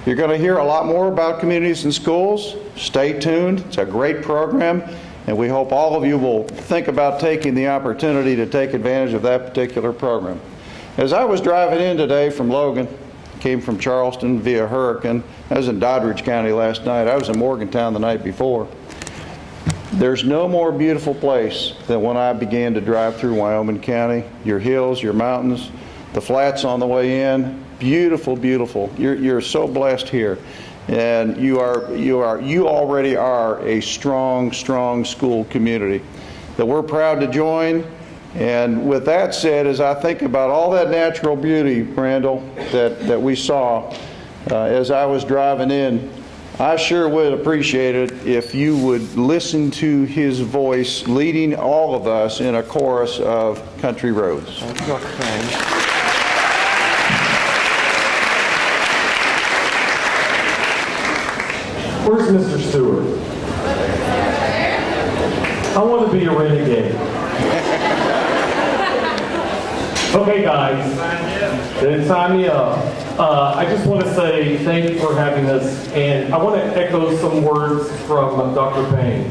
Speaker 2: You're going to hear a lot more about communities and schools. Stay tuned. It's a great program, and we hope all of you will think about taking the opportunity to take advantage of that particular program. As I was driving in today from Logan, came from Charleston via Hurricane. I was in Doddridge County last night. I was in Morgantown the night before. There's no more beautiful place than when I began to drive through Wyoming County. Your hills, your mountains, the flats on the way in, beautiful, beautiful. You're, you're so blessed here. And you are, you are, you already are a strong, strong school community that we're proud to join. And with that said, as I think about all that natural beauty, Randall, that, that we saw uh, as I was driving in, I sure would appreciate it if you would listen to his voice leading all of us in a chorus of country roads.
Speaker 11: Where's Mr. Stewart? I want to be a renegade. Okay, guys, then sign me up. Uh, I just want to say thank you for having us, and I want to echo some words from Dr. Paine.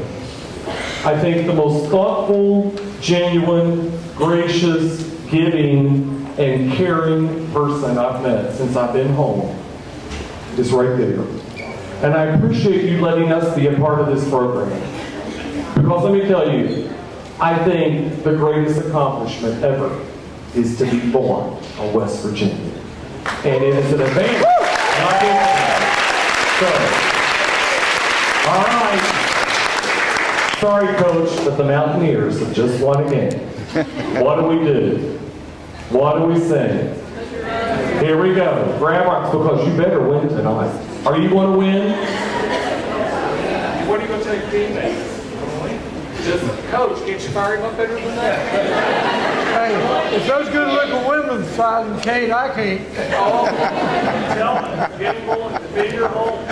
Speaker 11: I think the most thoughtful, genuine, gracious, giving, and caring person I've met since I've been home is right there. And I appreciate you letting us be a part of this program. Because let me tell you, I think the greatest accomplishment ever is to be born in West Virginia. And it is an advantage. And I give it to you. So, all right. Sorry, Coach, but the Mountaineers have just won a game. What do we do? What do we sing? Here we go. Grab our, because you better win tonight. Are you going to win? What are you going to take teammates? Just coach, can't you fire him up better than that?
Speaker 6: Hey, if those good looking women fighting Kate, I can't.
Speaker 11: Oh, tell them, get him going, defend your home.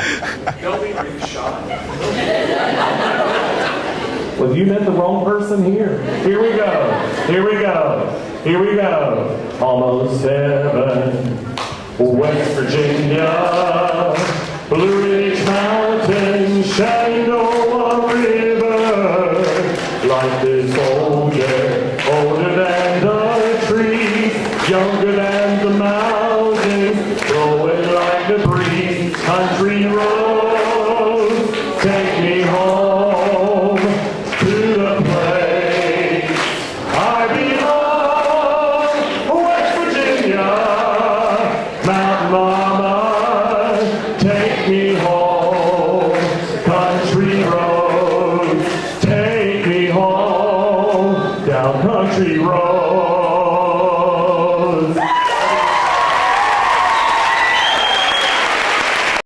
Speaker 11: Don't be really shot. Well, you met the wrong person here. Here we go. Here we go. Here we go. Almost heaven. West Virginia, Blue Ridge Mountain, Shenandoah